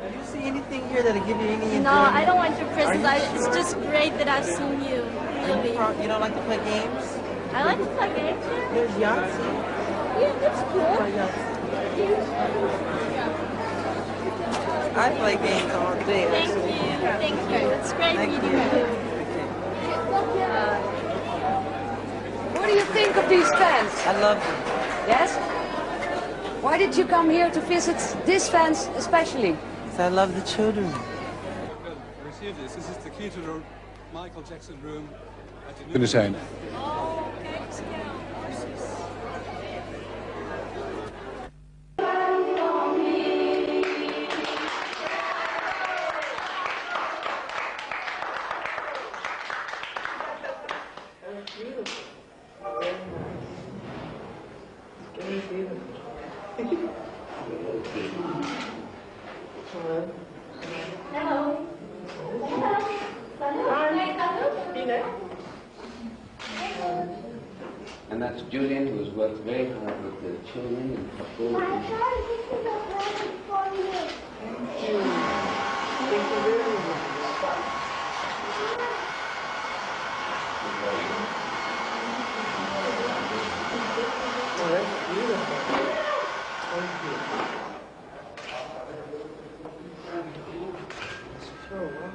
Do you see anything here that'll give you any No, I don't want your presents. I, it's just great that I've seen you. Really. You, you don't like to play games? I like to play games. Yeah, There's Yahtzee. yeah that's cool. Play Yahtzee. I play games all day. Thank actually. you. Thank you. It's great Thank meeting you. you. Uh, what do you think of these fans? I love them. Yes? Why did you come here to visit these fans especially? 'Cause I love the children. Well, receive this. This is the key to the Michael Jackson room at the kunnen zijn. Very beautiful. And that's Julian, who's worked very hard with the children and couples. and- Oh, that's beautiful. Thank you. Oh, wow.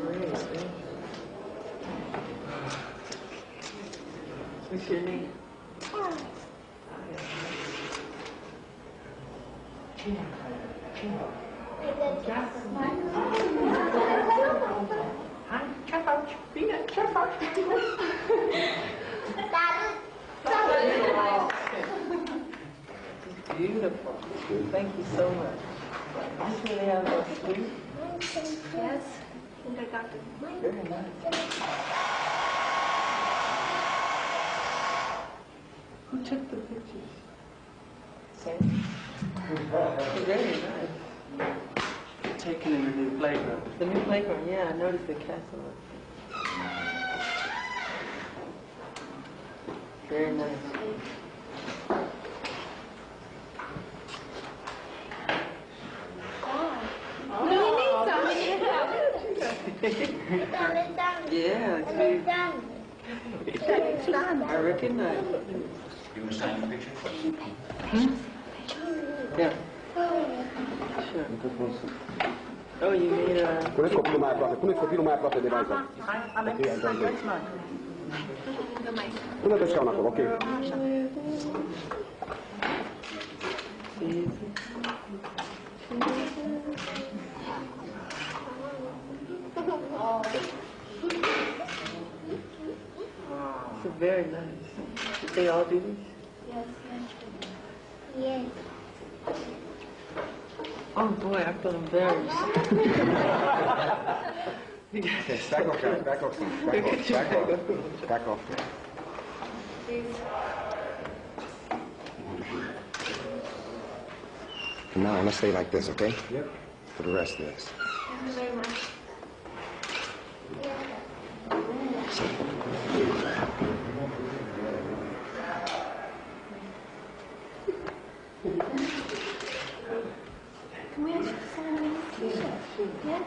Great, thank you. What's your name? Beautiful. Thank you so much. This really has a sweet, Yes. Kindergarten. very nice. Who took the pictures? Sam? Very nice. Taken in the new playground. The new playground, yeah, I noticed the castle. Very nice. Yeah, see, I recognize it. You want to sign the picture? Hmm? Yeah. Sure. Oh, you made a... Kun het kopie maar praten, kun het kopie maar praten erbij zijn. Kun het eens gaan oké. It's very nice. Did they all do this? Yes. Oh boy, I feel embarrassed. Back off, guys, back off, back off, back off, back off. From now on, let's stay like this, okay? Yep. For the rest of this. Thank you very much. Can we ask you to sign on this t-shirt? Yeah?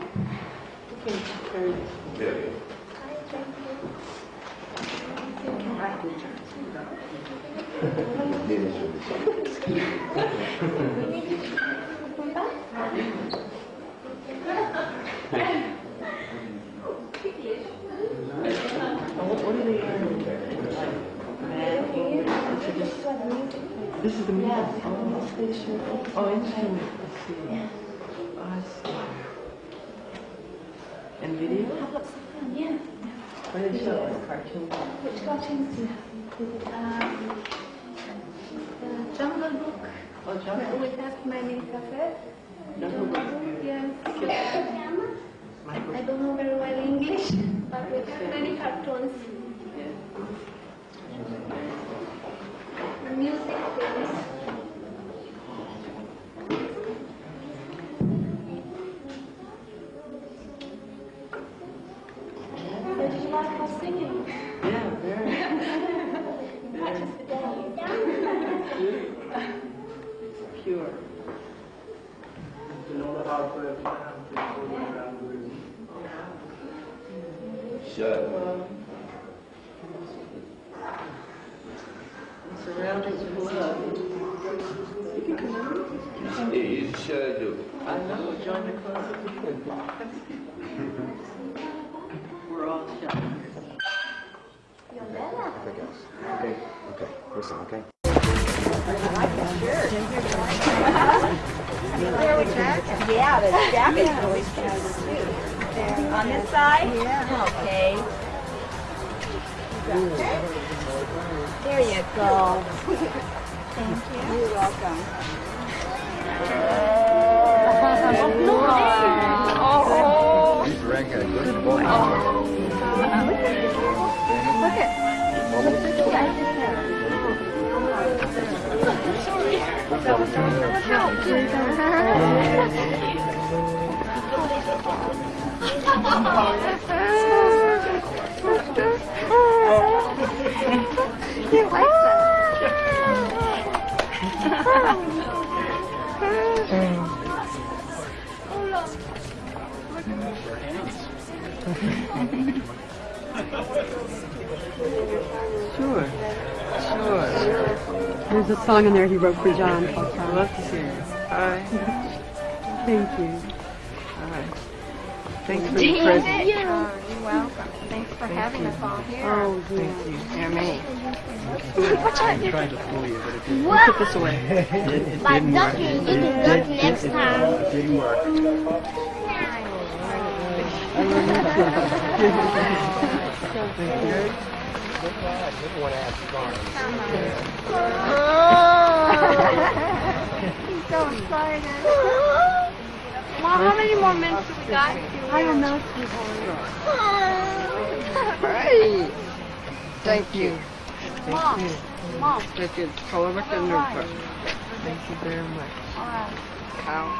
Okay, very- Hi, thank you. Oh, what, what are they wearing? Bad English? Is it just- This is the music? Oh, oh, instrument. Oh, I see. And video? Have lots of fun, yeah. What do they show? Cartoons? Which cartoons do you have? Um, the Jungle Book. Oh, Jungle With that man in cafe. Jungle Book. Yes. I don't know very well English, but we have many cartoons. Music films. So did you like our singing? Yeah, very. Practice the day. Pure. You know how to have to go around with Sure. I'm surrounded with love. You can come in. Yeah, you sure do. I know, join the club. We're all shy. Okay, guys. Okay, okay. Listen, okay? Yeah, the jacket's really fast too. On this side? Yeah. Okay. There you go. Thank you. You're welcome. Oh. He's wearing a good boy. Look at. Look at the guy just Sure. Sure. There's a song in there he wrote for John. I'll I try. love to hear it. Hi. Thank you. All right. Thanks for the present. Oh, you're welcome. Thanks for having us all here. Oh, Thank you. Yeah, me. I'm trying to fool you, but it didn't, We'll put this away. it, it By didn't work. ducking, you can duck next time. It didn't work. Oh. He's so excited. Mom, how many more minutes do we got? I don't know, Right. Thank you. Thank Mom, Mom. Thank you. However, Thank you very much. All right. Cow.